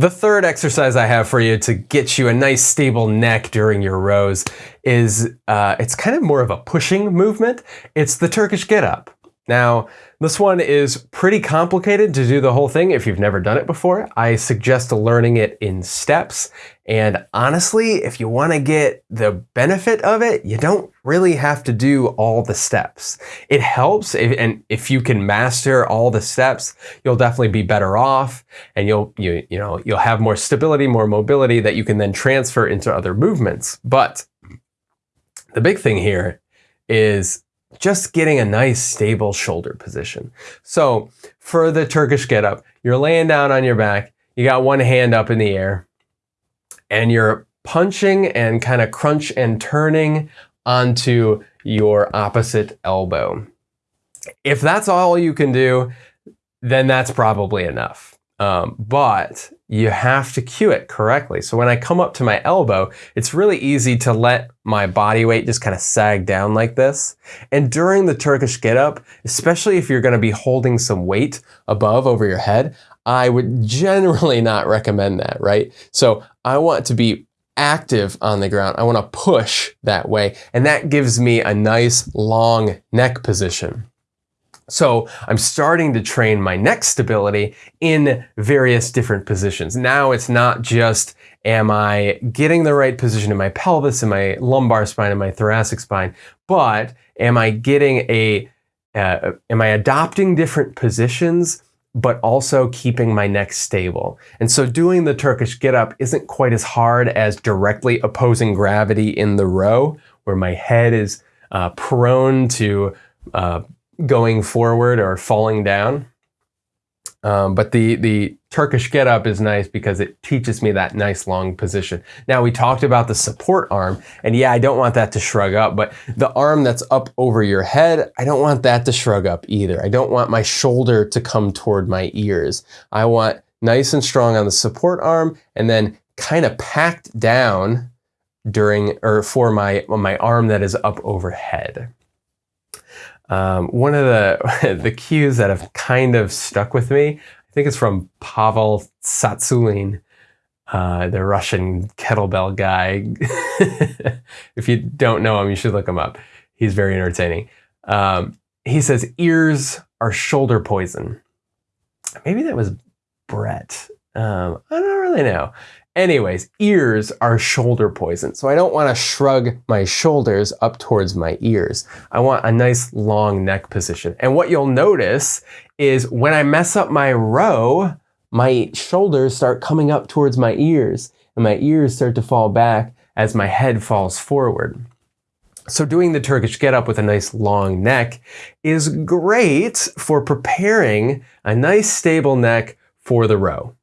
The third exercise I have for you to get you a nice stable neck during your rows is, uh, it's kind of more of a pushing movement. It's the Turkish get up. Now, this one is pretty complicated to do the whole thing if you've never done it before. I suggest learning it in steps. And honestly, if you want to get the benefit of it, you don't really have to do all the steps. It helps, if, and if you can master all the steps, you'll definitely be better off, and you'll you you know you'll have more stability, more mobility that you can then transfer into other movements. But the big thing here is just getting a nice stable shoulder position. So for the Turkish get up, you're laying down on your back, you got one hand up in the air, and you're punching and kind of crunch and turning onto your opposite elbow. If that's all you can do, then that's probably enough. Um, but you have to cue it correctly. So when I come up to my elbow, it's really easy to let my body weight just kind of sag down like this. And during the Turkish get up, especially if you're going to be holding some weight above over your head, I would generally not recommend that, right? So I want to be active on the ground. I want to push that way. And that gives me a nice long neck position. So I'm starting to train my neck stability in various different positions. Now it's not just am I getting the right position in my pelvis, in my lumbar spine, in my thoracic spine, but am I getting a, uh, am I adopting different positions but also keeping my neck stable. And so doing the Turkish get up isn't quite as hard as directly opposing gravity in the row, where my head is uh, prone to uh, going forward or falling down. Um, but the, the Turkish get up is nice because it teaches me that nice long position. Now we talked about the support arm and yeah, I don't want that to shrug up, but the arm that's up over your head, I don't want that to shrug up either. I don't want my shoulder to come toward my ears. I want nice and strong on the support arm and then kind of packed down during or for my, my arm that is up overhead. Um, one of the, the cues that have kind of stuck with me, I think it's from Pavel Tsatsouline, uh, the Russian kettlebell guy. if you don't know him, you should look him up. He's very entertaining. Um, he says, ears are shoulder poison. Maybe that was Brett. Um, I don't really know. Anyways, ears are shoulder poison. So I don't want to shrug my shoulders up towards my ears. I want a nice long neck position. And what you'll notice is when I mess up my row, my shoulders start coming up towards my ears and my ears start to fall back as my head falls forward. So doing the Turkish get up with a nice long neck is great for preparing a nice stable neck for the row.